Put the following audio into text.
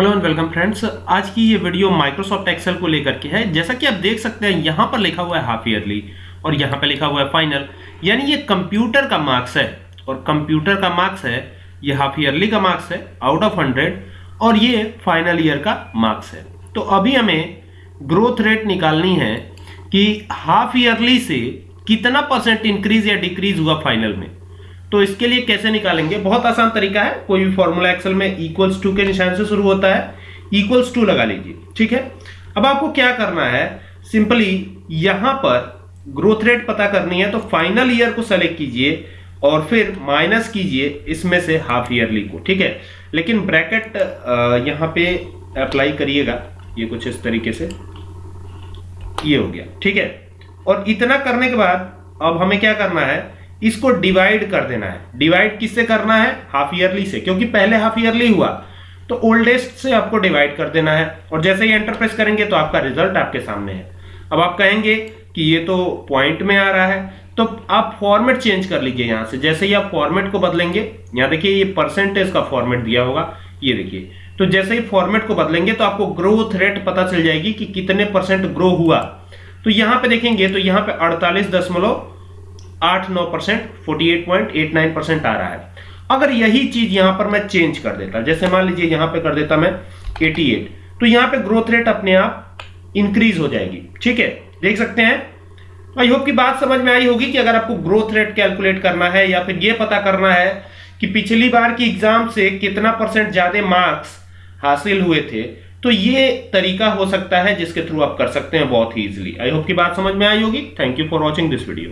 Hello and welcome friends, आज की ये वीडियो माइक्रोसॉफ्ट एक्सेल को लेकर के है। जैसा कि आप देख सकते हैं, यहाँ पर लिखा हुआ है हाफ़ ईयरली और यहाँ पर लिखा हुआ है फाइनल यानी ये कंप्यूटर का मार्क्स है और कंप्यूटर का मार्क्स है, ये हाफ़ ईयरली का मार्क्स है आउट ऑफ़ हंड्रेड और ये फाइनल ईयर का मार्क्स है। तो अभी हमें ग्रोथ रेट निकालनी है कि हाफ़ ईयरली से कितना परसेंट इंक्रीज या डिक्रीज हुआ फाइनल में। तो इसके लिए कैसे निकालेंगे? बहुत आसान तरीका है। कोई भी फॉर्मूला एक्सेल में इक्वल्स टू के निशान से शुरू होता है। इक्वल्स टू लगा लीजिए, ठीक है? अब आपको क्या करना है? सिंपली यहाँ पर ग्रोथ रेट पता करनी है तो फाइनल ईयर को सेलेक्ट कीजिए और फिर माइनस कीजिए इसमें से हाफ़ ईयरली को, ठीक है? लेकिन ब्रैकेट यहाँ पे अप्लाई करिएगा। ये कुछ इस तरीके से। ये हो गया, ठीक है? और इतना करने के बाद अब हमें क्या करना है? इसको डिवाइड कर देना है। डिवाइड किससे करना है? हाफ़ ईयरली से, क्योंकि पहले हाफ़ ईयरली हुआ। तो ओल्डेस्ट से आपको डिवाइड कर देना है। और जैसे ही एंटर प्रेस करेंगे तो आपका रिज़ल्ट आपके सामने है। अब आप कहेंगे कि ये तो पॉइंट में आ रहा है। तो आप फॉर्मेट चेंज कर लीजिए यहाँ से। जैसे ही आप फॉर्मेट को बदलेंगे, यहाँ देखिए ये परसेंटेज का फॉर्मेट दिया होगा। ये देखिए। तो जैसे ही फॉर्मेट को बदलेंगे तो आपको ग्रोथ रेट पता चल जाएगी कि कितने परसेंट ग्रो हुआ। तो यहाँ पे देखेंगे तो यहाँ पे अड़तालीस दशमलव आठ नौ percent, forty eight point eight nine percent आ रहा है। अगर यही चीज़ यहाँ पर मैं चेंज कर देता, जैसे मान लीजिए यहाँ पे कर देता मैं 88 तो यहाँ पे ग्रोथ रेट अपने आप इंक्रीज हो जाएगी। ठीक है? देख सकते हैं? आई होप की बात समझ में आई होगी कि अगर आपको ग्रोथ रेट कैलकुलेट करना है या फिर यह पता करना है कि पिछली बार की एग्ज़ाम से कितना परसेंट ज़्यादा मार्क्स हासिल हुए थे तो ये तरीका हो सकता है जिसके थ्रू आप कर सकते हैं बहुत ही इजिली आई होप की बात समझ में आई होगी। Thank you for watching this video